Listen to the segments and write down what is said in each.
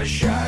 Возвращайся,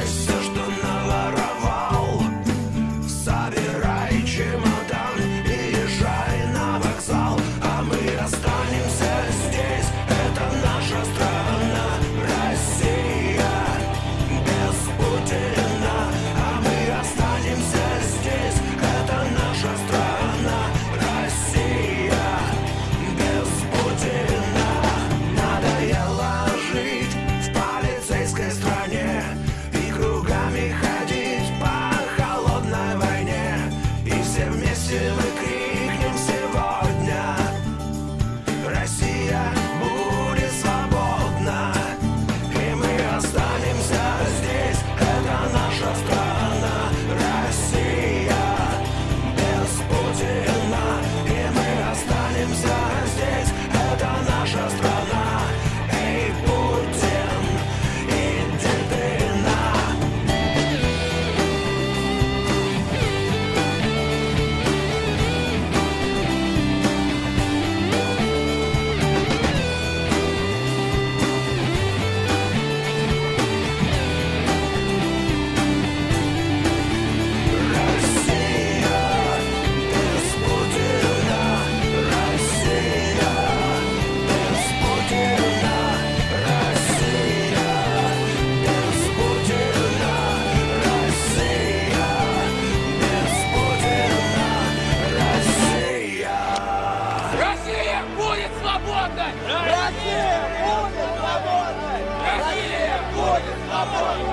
till Papa.